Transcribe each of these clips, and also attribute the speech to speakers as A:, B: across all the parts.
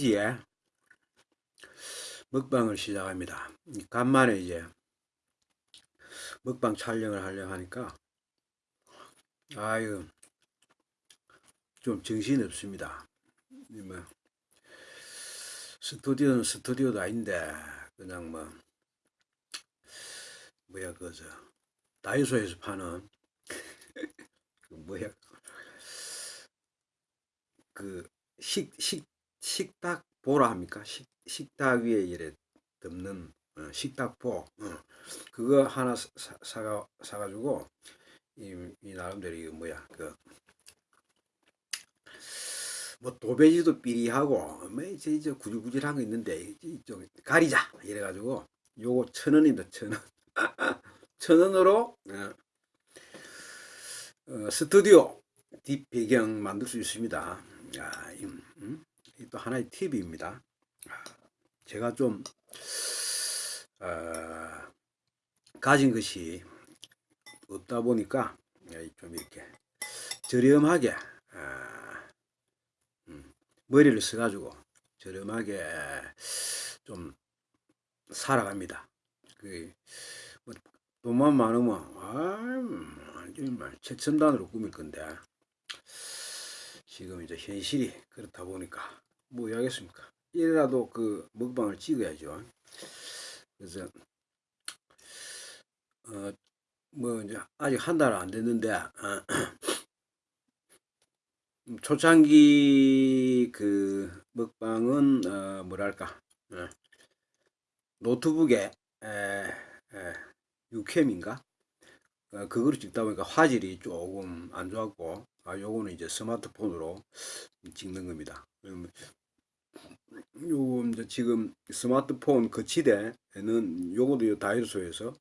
A: 페이지에 먹방을 시작합니다. 간만에 이제 먹방 촬영을 하려고 하니까 아유 좀 정신이 없습니다. 뭐 스튜디오는 스튜디오도 아닌데 그냥 뭐 뭐야 그저 다이소에서 파는 그 뭐야 그 식 식 식탁 보라 합니까? 식 식탁 위에 이래 덮는 어, 식탁보 어, 그거 하나 사, 사가 사가지고 이, 이 나름대로 이거 뭐야 그 뭐 도배지도 삐리하고 뭐 이제 이제 구질구질한 거 있는데 좀 가리자 이래가지고 요거 천 원입니다 천 원. 천 원으로 어, 어, 스튜디오 뒷 배경 만들 수 있습니다. 야, 이, 음? 또 하나의 팁입니다. 제가 좀 어, 가진 것이 없다 보니까 좀 이렇게 저렴하게 어, 음, 머리를 써가지고 저렴하게 좀 살아갑니다. 그, 뭐, 돈만 많으면 아, 최첨단으로 꾸밀 건데 지금 이제 현실이 그렇다 보니까 뭐 해야겠습니까? 이래라도 그 먹방을 찍어야죠. 그래서 어 뭐 이제 아직 한 달 안 됐는데 어, 초창기 그 먹방은 어 뭐랄까 어, 노트북에 에, 에, 유캠인가 어, 그거를 찍다 보니까 화질이 조금 안 좋았고 아 요거는 이제 스마트폰으로 찍는 겁니다 요 이제 지금 스마트폰 거치대는 요것도 다이소에서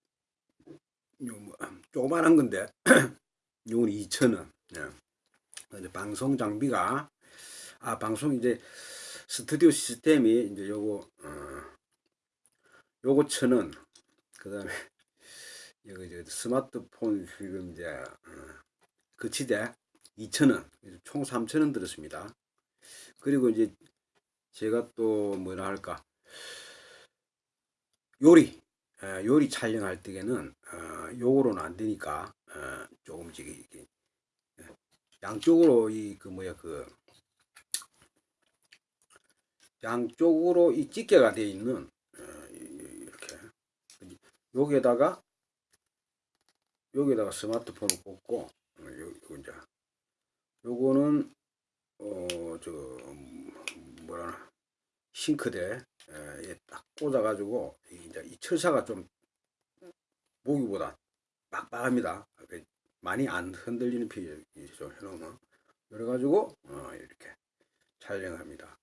A: 요 뭐 조그만한 건데 요건 2,000원. 예. 방송 장비가 아 방송 이제 스튜디오 시스템이 이제 요거 어, 요거 천원. 그 다음에 여기 이제 스마트폰 지금 이제 어, 거치대 2,000원. 총 3,000원 들었습니다. 그리고 이제 제가 또 뭐라 할까? 요리 요리 촬영할 때에는 어, 요거로는 안 되니까 어, 조금씩 이렇게 양쪽으로 이 그 뭐야 그 양쪽으로 이 집게가 되어 있는 어, 이렇게. 여기에다가 여기에다가 스마트폰을 꽂고 요, 요 이제. 요거는 어저 뭐라 싱크대에 딱 꽂아 가지고 이제 이 철사가 좀 보기보다 빡빡합니다. 많이 안 흔들리는 피이죠 해놓으면. 그래 가지고 어, 이렇게 촬영합니다.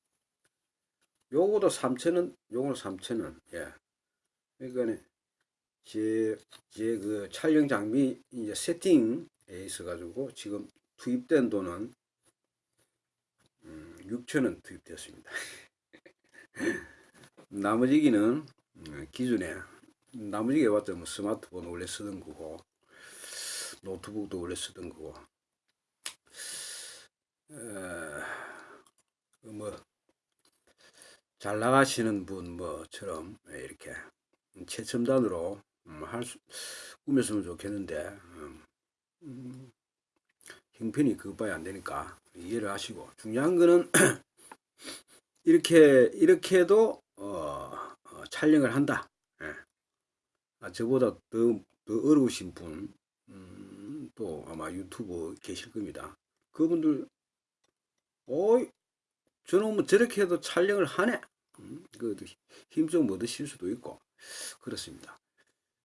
A: 요거도 3천원 요거는 3천원 예. 그러니까 제 제 그 촬영 장비 이제 세팅에 있어 가지고 지금 투입된 돈은 6천원 음, 투입되었습니다. 나머지기는 음, 기준에 나머지기 해봤자 뭐 스마트폰 원래 쓰던 거고 노트북도 원래 쓰던 거고 뭐 잘 나가시는 분 뭐처럼 이렇게 최첨단으로 음, 할수 꾸몄으면 좋겠는데 음, 형편이 그것밖에 안 되니까 이해를 하시고. 중요한 거는 이렇게 이렇게 해도 어, 어, 촬영을 한다. 예. 아, 저보다 더, 더 어려우신 분또 음, 아마 유튜브 계실 겁니다. 그분들 어이 저는 뭐 저렇게 해도 촬영을 하네. 음, 그힘좀 얻으실 수도 있고. 그렇습니다